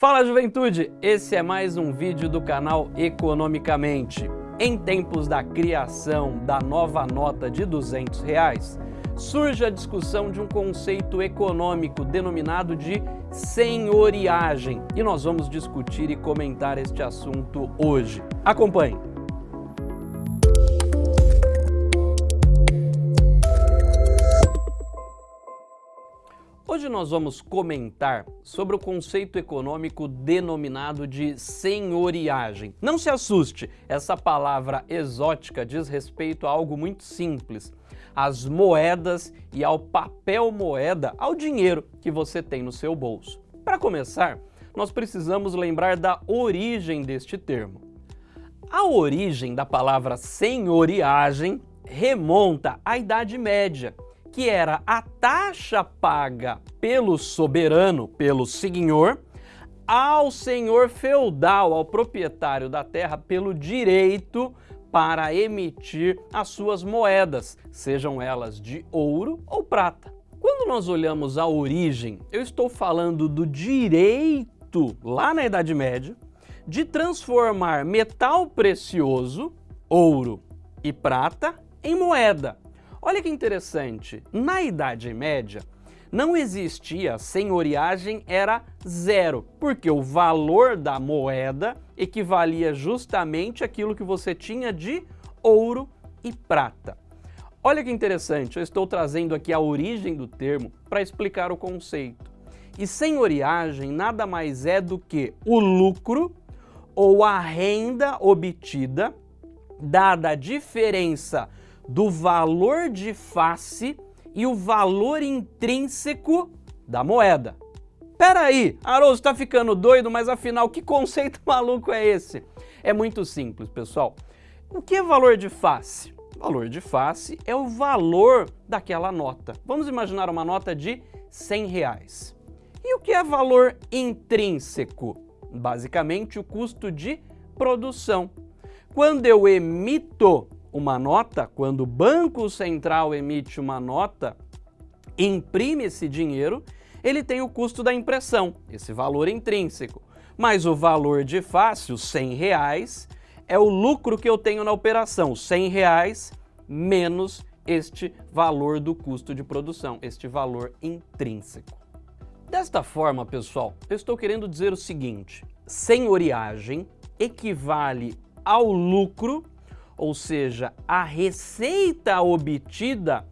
Fala juventude, esse é mais um vídeo do canal Economicamente. Em tempos da criação da nova nota de 200 reais, surge a discussão de um conceito econômico denominado de senhoriagem e nós vamos discutir e comentar este assunto hoje. Acompanhe! Nós vamos comentar sobre o conceito econômico denominado de senhoriagem. Não se assuste, essa palavra exótica diz respeito a algo muito simples, às moedas e ao papel moeda, ao dinheiro que você tem no seu bolso. Para começar, nós precisamos lembrar da origem deste termo. A origem da palavra senhoriagem remonta à Idade Média, que era a taxa paga pelo soberano, pelo senhor, ao senhor feudal, ao proprietário da terra, pelo direito para emitir as suas moedas, sejam elas de ouro ou prata. Quando nós olhamos a origem, eu estou falando do direito, lá na Idade Média, de transformar metal precioso, ouro e prata, em moeda. Olha que interessante, na Idade Média não existia senhoriagem, era zero, porque o valor da moeda equivalia justamente aquilo que você tinha de ouro e prata. Olha que interessante, eu estou trazendo aqui a origem do termo para explicar o conceito. E senhoriagem nada mais é do que o lucro ou a renda obtida dada a diferença do valor de face e o valor intrínseco da moeda. Pera aí, Haroldo está ficando doido, mas afinal que conceito maluco é esse? É muito simples, pessoal. O que é valor de face? Valor de face é o valor daquela nota. Vamos imaginar uma nota de 100 reais. E o que é valor intrínseco? Basicamente o custo de produção. Quando eu emito uma nota, quando o Banco Central emite uma nota, imprime esse dinheiro, ele tem o custo da impressão, esse valor intrínseco. Mas o valor de os 100 reais, é o lucro que eu tenho na operação, 100 reais menos este valor do custo de produção, este valor intrínseco. Desta forma, pessoal, eu estou querendo dizer o seguinte, senhoriagem equivale ao lucro ou seja, a receita obtida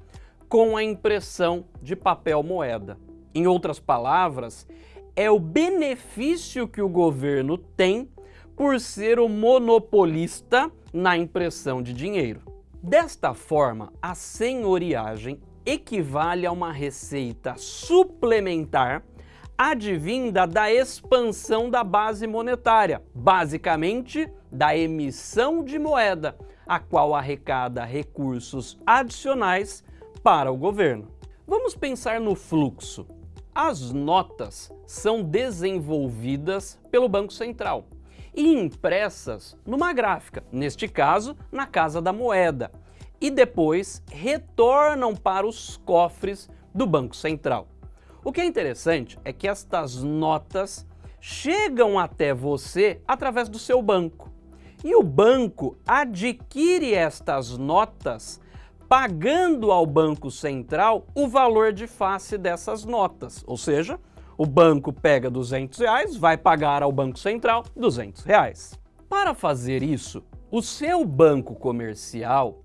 com a impressão de papel moeda. Em outras palavras, é o benefício que o governo tem por ser o monopolista na impressão de dinheiro. Desta forma, a senhoriagem equivale a uma receita suplementar advinda da expansão da base monetária, basicamente da emissão de moeda, a qual arrecada recursos adicionais para o governo. Vamos pensar no fluxo. As notas são desenvolvidas pelo Banco Central e impressas numa gráfica, neste caso, na Casa da Moeda, e depois retornam para os cofres do Banco Central. O que é interessante é que estas notas chegam até você através do seu banco. E o banco adquire estas notas pagando ao Banco Central o valor de face dessas notas. Ou seja, o banco pega 200 reais, vai pagar ao Banco Central 200 reais. Para fazer isso, o seu banco comercial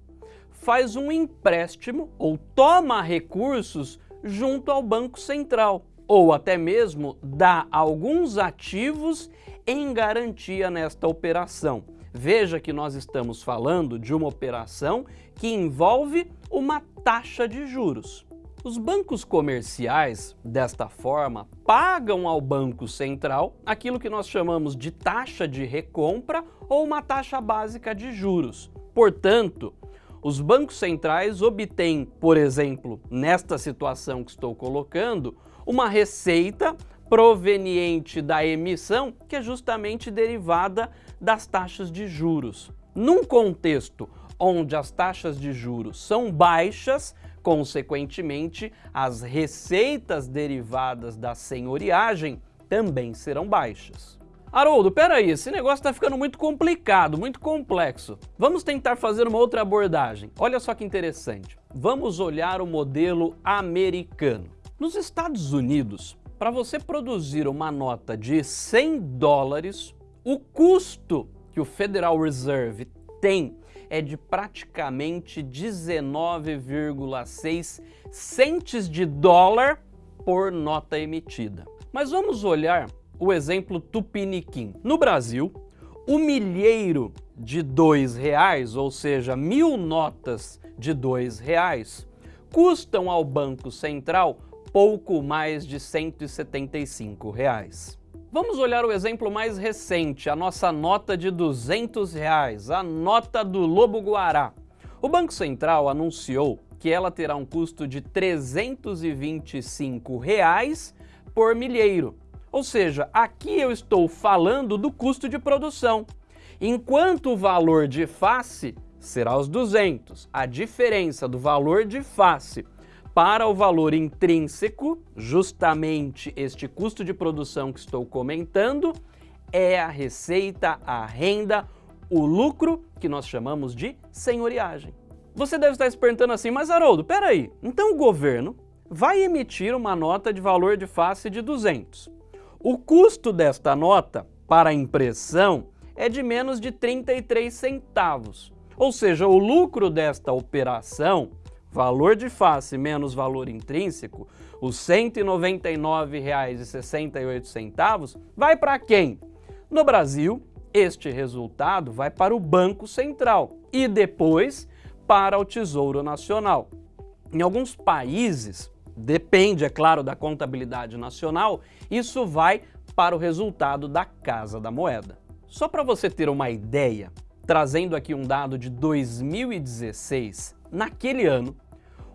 faz um empréstimo ou toma recursos junto ao Banco Central, ou até mesmo dá alguns ativos em garantia nesta operação. Veja que nós estamos falando de uma operação que envolve uma taxa de juros. Os bancos comerciais, desta forma, pagam ao Banco Central aquilo que nós chamamos de taxa de recompra ou uma taxa básica de juros. Portanto, os bancos centrais obtêm, por exemplo, nesta situação que estou colocando, uma receita proveniente da emissão que é justamente derivada das taxas de juros. Num contexto onde as taxas de juros são baixas, consequentemente, as receitas derivadas da senhoriagem também serão baixas. Haroldo, peraí, esse negócio está ficando muito complicado, muito complexo. Vamos tentar fazer uma outra abordagem. Olha só que interessante. Vamos olhar o modelo americano. Nos Estados Unidos, para você produzir uma nota de 100 dólares, o custo que o Federal Reserve tem é de praticamente 19,6 centes de dólar por nota emitida. Mas vamos olhar o exemplo tupiniquim. No Brasil, o milheiro de dois reais, ou seja, mil notas de dois reais, custam ao Banco Central pouco mais de 175 reais. Vamos olhar o exemplo mais recente, a nossa nota de 200 reais, a nota do Lobo Guará. O Banco Central anunciou que ela terá um custo de 325 reais por milheiro. Ou seja, aqui eu estou falando do custo de produção, enquanto o valor de face será os 200. A diferença do valor de face para o valor intrínseco, justamente este custo de produção que estou comentando, é a receita, a renda, o lucro que nós chamamos de senhoriagem. Você deve estar se perguntando assim, mas Haroldo, peraí, então o governo vai emitir uma nota de valor de face de 200. O custo desta nota para impressão é de menos de 33 centavos. Ou seja, o lucro desta operação valor de face menos valor intrínseco, os R$ 199,68 vai para quem? No Brasil, este resultado vai para o Banco Central e depois para o Tesouro Nacional. Em alguns países, depende, é claro, da contabilidade nacional, isso vai para o resultado da Casa da Moeda. Só para você ter uma ideia, trazendo aqui um dado de 2016, naquele ano,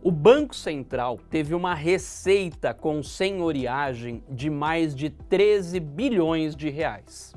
o Banco Central teve uma receita com senhoriagem de mais de 13 bilhões de reais.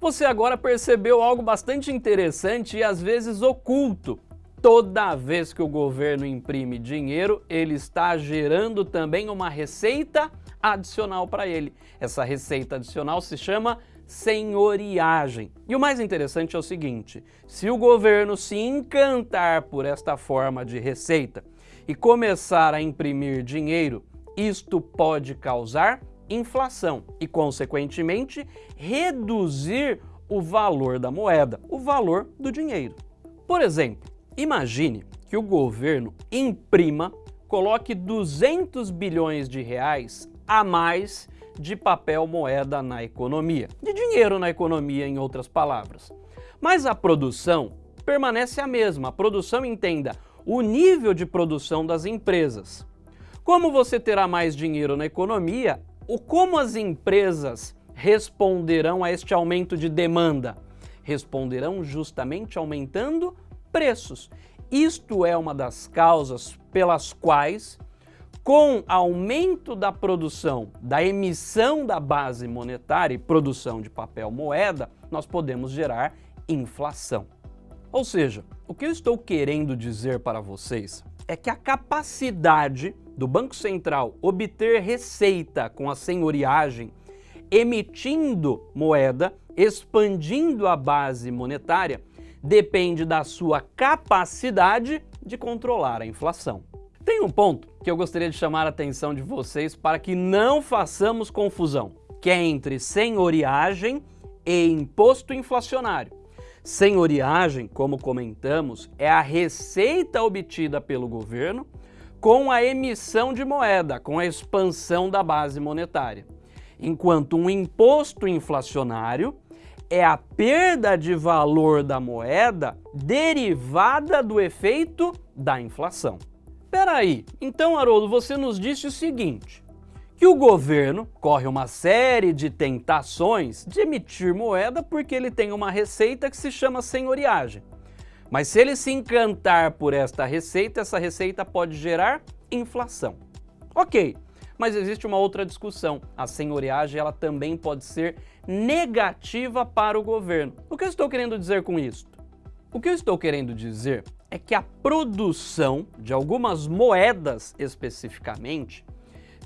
Você agora percebeu algo bastante interessante e às vezes oculto. Toda vez que o governo imprime dinheiro, ele está gerando também uma receita adicional para ele. Essa receita adicional se chama senhoriagem. E o mais interessante é o seguinte, se o governo se encantar por esta forma de receita, e começar a imprimir dinheiro, isto pode causar inflação e, consequentemente, reduzir o valor da moeda, o valor do dinheiro. Por exemplo, imagine que o governo imprima, coloque 200 bilhões de reais a mais de papel moeda na economia, de dinheiro na economia, em outras palavras. Mas a produção permanece a mesma, a produção entenda o nível de produção das empresas. Como você terá mais dinheiro na economia, o como as empresas responderão a este aumento de demanda? Responderão justamente aumentando preços. Isto é uma das causas pelas quais, com aumento da produção, da emissão da base monetária e produção de papel moeda, nós podemos gerar inflação. Ou seja, o que eu estou querendo dizer para vocês é que a capacidade do Banco Central obter receita com a senhoriagem, emitindo moeda, expandindo a base monetária, depende da sua capacidade de controlar a inflação. Tem um ponto que eu gostaria de chamar a atenção de vocês para que não façamos confusão, que é entre senhoriagem e imposto inflacionário. Senhoriagem, como comentamos, é a receita obtida pelo governo com a emissão de moeda, com a expansão da base monetária. Enquanto um imposto inflacionário é a perda de valor da moeda derivada do efeito da inflação. Peraí, então Haroldo, você nos disse o seguinte, que o governo corre uma série de tentações de emitir moeda porque ele tem uma receita que se chama senhoriagem. Mas se ele se encantar por esta receita, essa receita pode gerar inflação. Ok, mas existe uma outra discussão. A senhoriagem ela também pode ser negativa para o governo. O que eu estou querendo dizer com isso? O que eu estou querendo dizer é que a produção de algumas moedas especificamente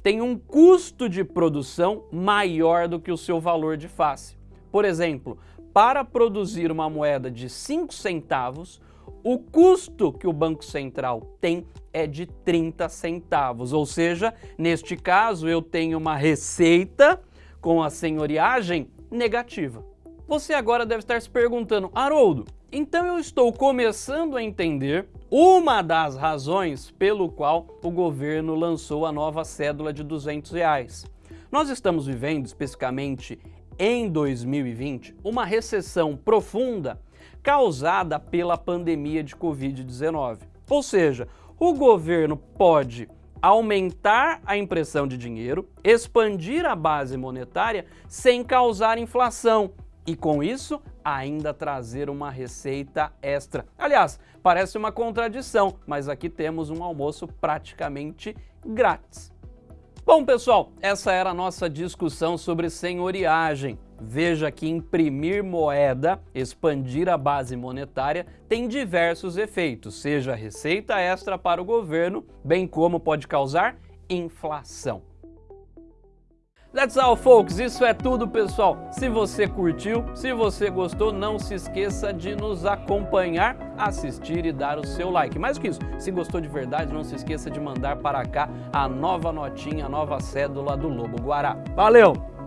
tem um custo de produção maior do que o seu valor de face. Por exemplo, para produzir uma moeda de 5 centavos, o custo que o Banco Central tem é de 30 centavos, ou seja, neste caso eu tenho uma receita com a senhoriagem negativa. Você agora deve estar se perguntando, Haroldo, então eu estou começando a entender uma das razões pelo qual o governo lançou a nova cédula de 200 reais. Nós estamos vivendo, especificamente em 2020, uma recessão profunda causada pela pandemia de Covid-19. Ou seja, o governo pode aumentar a impressão de dinheiro, expandir a base monetária sem causar inflação e, com isso, ainda trazer uma receita extra. Aliás, parece uma contradição, mas aqui temos um almoço praticamente grátis. Bom, pessoal, essa era a nossa discussão sobre senhoriagem. Veja que imprimir moeda, expandir a base monetária, tem diversos efeitos, seja receita extra para o governo, bem como pode causar inflação. That's all, folks. Isso é tudo, pessoal. Se você curtiu, se você gostou, não se esqueça de nos acompanhar, assistir e dar o seu like. Mais que isso, se gostou de verdade, não se esqueça de mandar para cá a nova notinha, a nova cédula do Lobo Guará. Valeu!